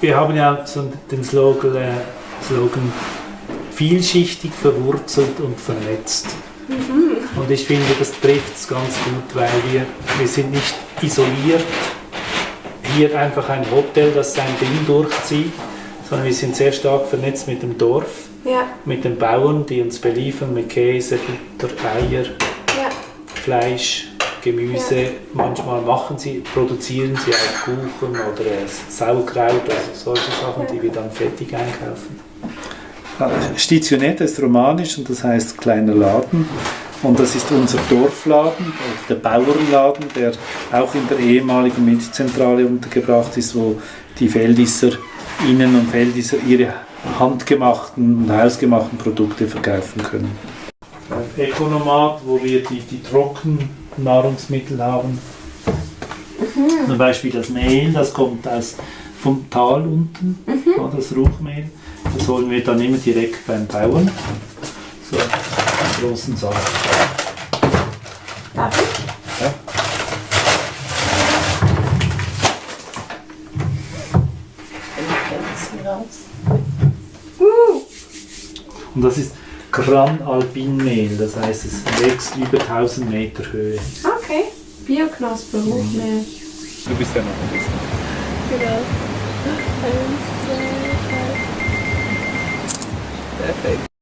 wir haben ja so den Slogan, äh, Slogan vielschichtig, verwurzelt und vernetzt. Und ich finde, das trifft es ganz gut, weil wir, wir sind nicht isoliert. Hier einfach ein Hotel, das sein Ding durchzieht, sondern wir sind sehr stark vernetzt mit dem Dorf, Ja, mit den Bauern, die uns beliefern mit Käse, Butter, Eier, ja. Fleisch, Gemüse. Manchmal machen sie, produzieren sie auch Kuchen oder Sauerkraut, also solche Sachen, die wir dann fertig einkaufen. Stitionetta ist romanisch und das heißt kleiner Laden. Und das ist unser Dorfladen, der Bauernladen, der auch in der ehemaligen Milchzentrale untergebracht ist, wo die Feldisser Innen und Feldisser ihre handgemachten und hausgemachten Produkte verkaufen können. Ökonomat, wo wir die, die Trockennahrungsmittel haben. Zum Beispiel das Mehl, das kommt aus, vom Tal unten, ja, das Ruchmehl. Das holen wir dann immer direkt beim Bauern. So, einen großen Sack. Darf ich? Ja. Und das ist Gran Alpin Mehl, das heißt es wächst über 1000 Meter Höhe. okay. Bioknospe, Hochmehl. Du bist ja noch ein bisschen. Genau. Eins, zwei, drei. Perfekt.